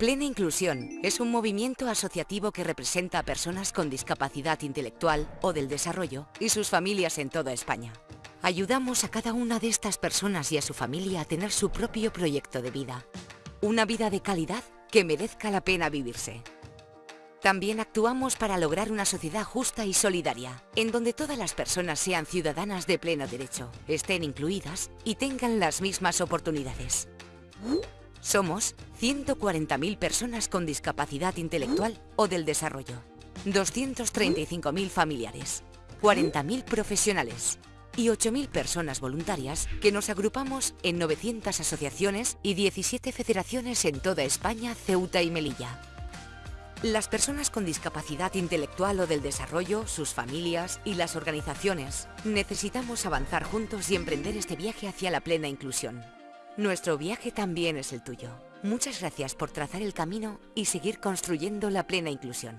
Plena Inclusión es un movimiento asociativo que representa a personas con discapacidad intelectual o del desarrollo y sus familias en toda España. Ayudamos a cada una de estas personas y a su familia a tener su propio proyecto de vida. Una vida de calidad que merezca la pena vivirse. También actuamos para lograr una sociedad justa y solidaria, en donde todas las personas sean ciudadanas de pleno derecho, estén incluidas y tengan las mismas oportunidades. Somos 140.000 personas con discapacidad intelectual o del desarrollo, 235.000 familiares, 40.000 profesionales y 8.000 personas voluntarias que nos agrupamos en 900 asociaciones y 17 federaciones en toda España, Ceuta y Melilla. Las personas con discapacidad intelectual o del desarrollo, sus familias y las organizaciones necesitamos avanzar juntos y emprender este viaje hacia la plena inclusión. Nuestro viaje también es el tuyo. Muchas gracias por trazar el camino y seguir construyendo la plena inclusión.